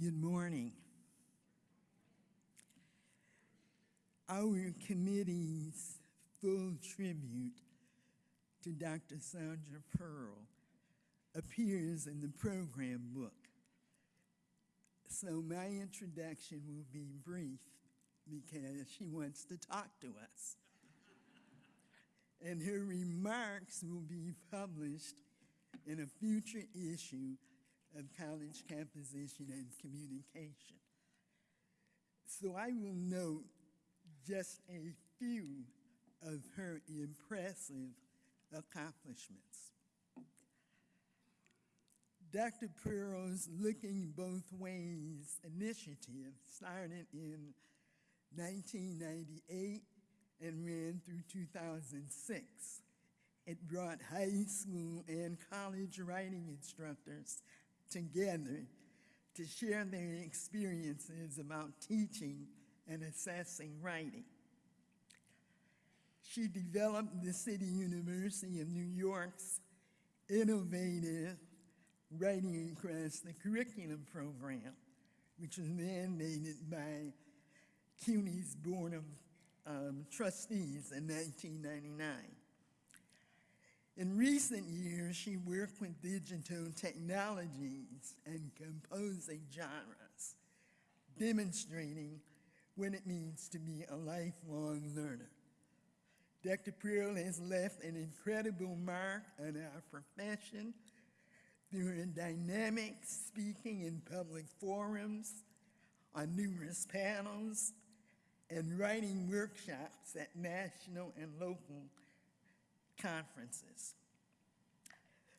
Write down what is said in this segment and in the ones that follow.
Good morning. Our committee's full tribute to Dr. Sondra Perl appears in the program book. So my introduction will be brief because she wants to talk to us. and her remarks will be published in a future issue of College Composition and Communication. So I will note just a few of her impressive accomplishments. Dr. Perl's Looking Both Ways initiative started in 1998 and ran through 2006. It brought high school and college writing instructors together to share their experiences about teaching and assessing writing. She developed the City University of New York's innovative Writing Across the Curriculum program, which was mandated by CUNY's Board of um, Trustees in 1999. In recent years, she worked with digital technologies and composing genres, demonstrating what it means to be a lifelong learner. Dr. Perl has left an incredible mark on our profession through her dynamic speaking in public forums, on numerous panels, and writing workshops at national and local conferences.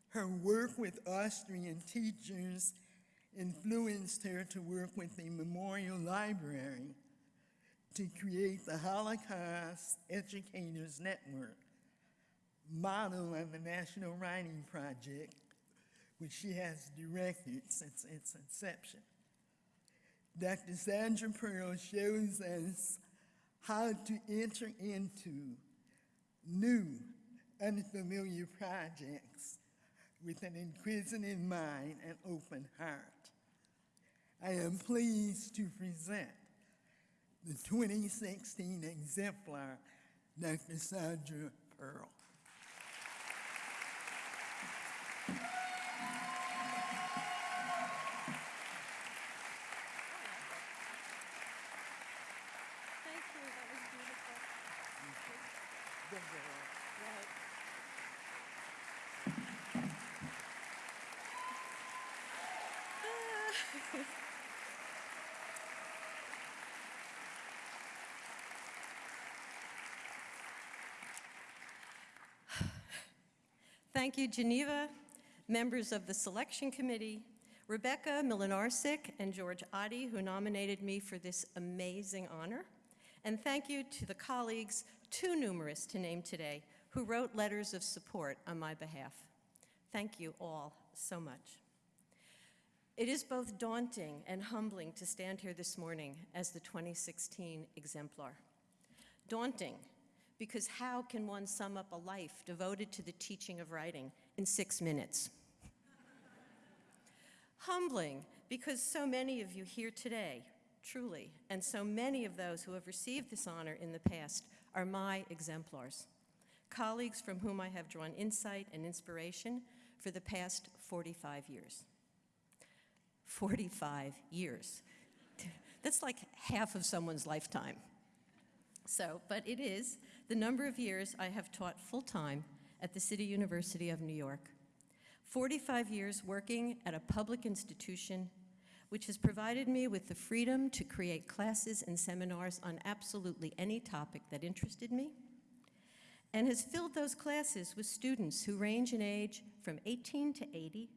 Her work with Austrian teachers influenced her to work with the Memorial Library to create the Holocaust Educators Network, model of the National Writing Project, which she has directed since its inception. Dr. Sondra Perl shows us how to enter into new unfamiliar projects with an inquisitive mind and open heart. I am pleased to present the 2016 exemplar, Dr. Sondra Perl. Thank you, that was beautiful. Right. Thank you, Geneva, members of the selection committee, Rebecca Mlynarczyk and George Otte, who nominated me for this amazing honor. And thank you to the colleagues, too numerous to name today, who wrote letters of support on my behalf. Thank you all so much. It is both daunting and humbling to stand here this morning as the 2016 exemplar. Daunting, because how can one sum up a life devoted to the teaching of writing in six minutes? Humbling, because so many of you here today, truly, and so many of those who have received this honor in the past are my exemplars, colleagues from whom I have drawn insight and inspiration for the past 45 years. 45 years. That's like half of someone's lifetime. So, but it is the number of years I have taught full-time at the City University of New York. 45 years working at a public institution which has provided me with the freedom to create classes and seminars on absolutely any topic that interested me, and has filled those classes with students who range in age from 18 to 80,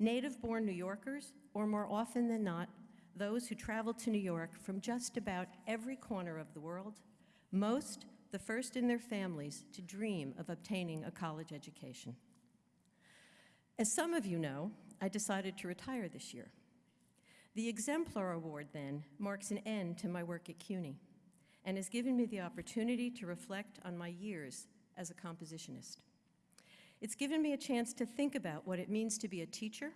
native-born New Yorkers, or more often than not, those who travel to New York from just about every corner of the world, most the first in their families to dream of obtaining a college education. As some of you know, I decided to retire this year. The Exemplar Award, then, marks an end to my work at CUNY and has given me the opportunity to reflect on my years as a compositionist. It's given me a chance to think about what it means to be a teacher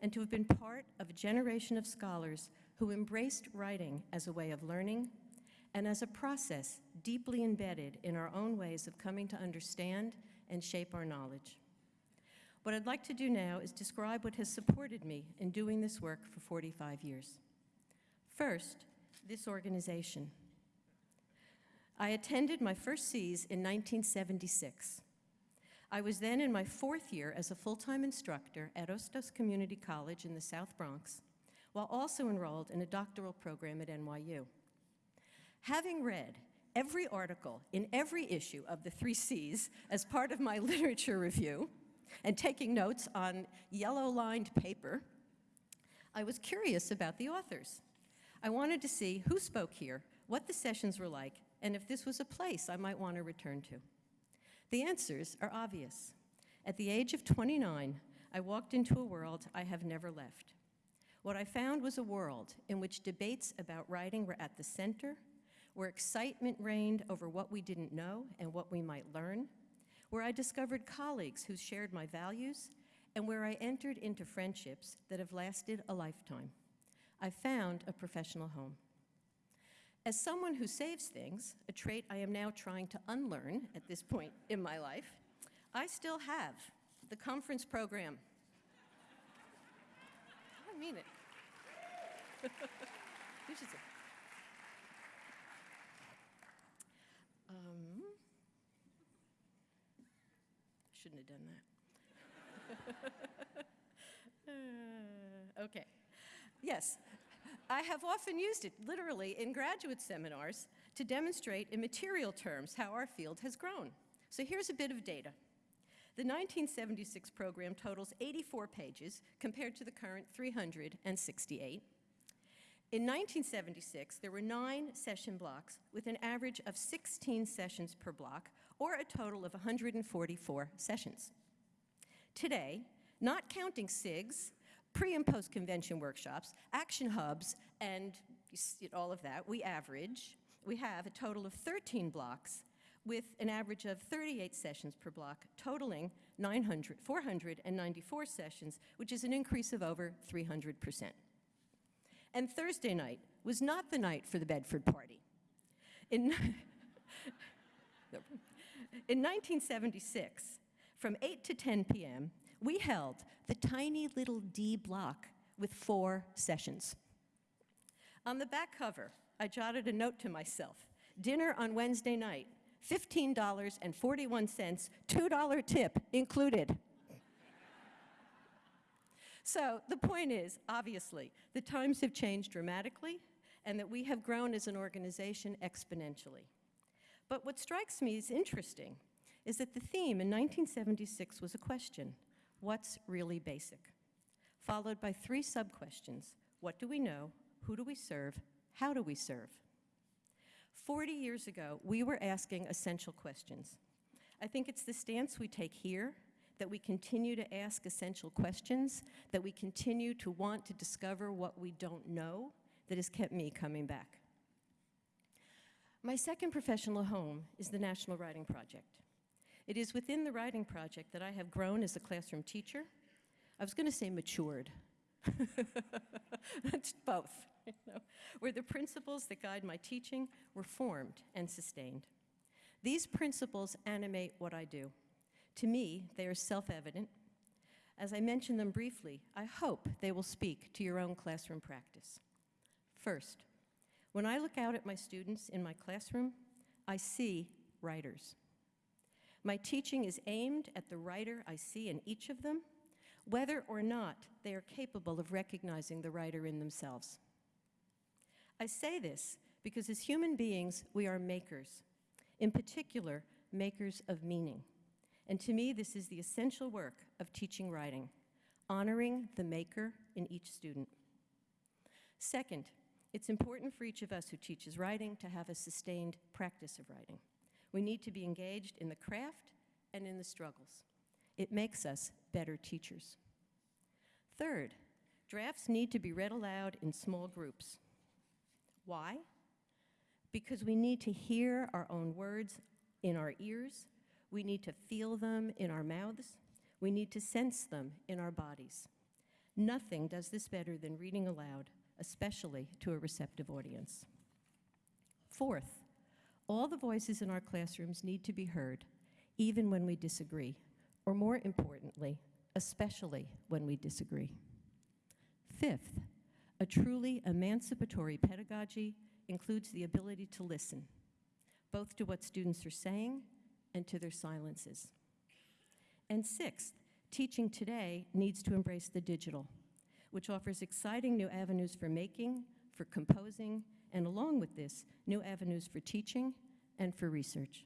and to have been part of a generation of scholars who embraced writing as a way of learning and as a process deeply embedded in our own ways of coming to understand and shape our knowledge. What I'd like to do now is describe what has supported me in doing this work for 45 years. First, this organization. I attended my first C's in 1976. I was then in my fourth year as a full-time instructor at Hostos Community College in the South Bronx, while also enrolled in a doctoral program at NYU. Having read every article in every issue of the three C's as part of my literature review and taking notes on yellow-lined paper, I was curious about the authors. I wanted to see who spoke here, what the sessions were like, and if this was a place I might want to return to. The answers are obvious. At the age of 29, I walked into a world I have never left. What I found was a world in which debates about writing were at the center, where excitement reigned over what we didn't know and what we might learn, where I discovered colleagues who shared my values, and where I entered into friendships that have lasted a lifetime. I found a professional home. As someone who saves things, a trait I am now trying to unlearn at this point in my life, I still have the conference program. I mean it. you should say. Um, shouldn't have done that. Uh, okay. Yes, I have often used it, literally, in graduate seminars to demonstrate in material terms how our field has grown. So here's a bit of data. The 1976 program totals 84 pages compared to the current 368. In 1976, there were nine session blocks with an average of 16 sessions per block, or a total of 144 sessions. Today, not counting SIGs, pre and post convention workshops, action hubs, and all of that, we average, we have a total of 13 blocks with an average of 38 sessions per block, totaling 900, 494 sessions, which is an increase of over 300%. And Thursday night was not the night for the Bedford party. In, in 1976, from 8 to 10 p.m., we held the tiny little D block with four sessions. On the back cover, I jotted a note to myself, dinner on Wednesday night, $15.41, $2 tip included. so the point is, obviously, the times have changed dramatically and that we have grown as an organization exponentially. But what strikes me as interesting is that the theme in 1976 was a question, what's really basic? Followed by three sub-questions, what do we know, who do we serve, how do we serve? 40 years ago, we were asking essential questions. I think it's the stance we take here, that we continue to ask essential questions, that we continue to want to discover what we don't know, that has kept me coming back. My second professional home is the National Writing Project. It is within the Writing Project that I have grown as a classroom teacher. I was going to say matured. both, you know, where the principles that guide my teaching were formed and sustained. These principles animate what I do. To me, they are self-evident. As I mention them briefly, I hope they will speak to your own classroom practice. First, when I look out at my students in my classroom, I see writers. My teaching is aimed at the writer I see in each of them, whether or not they are capable of recognizing the writer in themselves. I say this because as human beings, we are makers, in particular, makers of meaning. And to me, this is the essential work of teaching writing, honoring the maker in each student. Second, it's important for each of us who teaches writing to have a sustained practice of writing. We need to be engaged in the craft and in the struggles. It makes us better teachers. Third, drafts need to be read aloud in small groups. Why? Because we need to hear our own words in our ears, we need to feel them in our mouths, we need to sense them in our bodies. Nothing does this better than reading aloud, especially to a receptive audience. Fourth, all the voices in our classrooms need to be heard, even when we disagree, or more importantly, especially when we disagree. Fifth, a truly emancipatory pedagogy includes the ability to listen, both to what students are saying and to their silences. And sixth, teaching today needs to embrace the digital, which offers exciting new avenues for making, for composing, and along with this, new avenues for teaching and for research.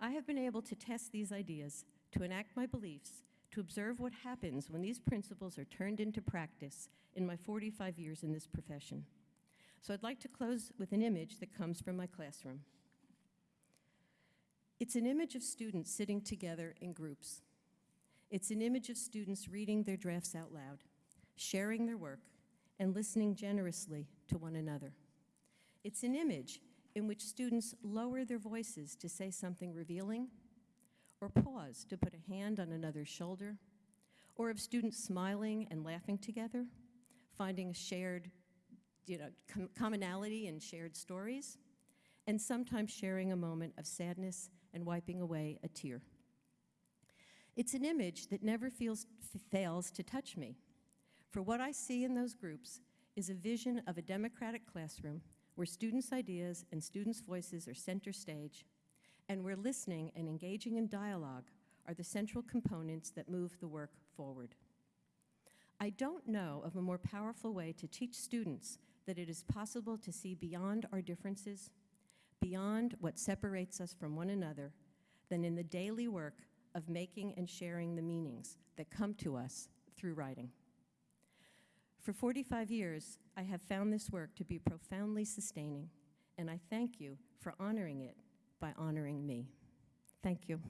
I have been able to test these ideas, to enact my beliefs, to observe what happens when these principles are turned into practice in my 45 years in this profession. So I'd like to close with an image that comes from my classroom. It's an image of students sitting together in groups. It's an image of students reading their drafts out loud, sharing their work, and listening generously to one another. It's an image in which students lower their voices to say something revealing, or pause to put a hand on another's shoulder, or of students smiling and laughing together, finding a shared you know, com- commonality in shared stories, and sometimes sharing a moment of sadness and wiping away a tear. It's an image that never feels, fails to touch me, for what I see in those groups is a vision of a democratic classroom where students' ideas and students' voices are center stage, and where listening and engaging in dialogue are the central components that move the work forward. I don't know of a more powerful way to teach students that it is possible to see beyond our differences, beyond what separates us from one another, than in the daily work of making and sharing the meanings that come to us through writing. For 45 years, I have found this work to be profoundly sustaining, and I thank you for honoring it by honoring me. Thank you.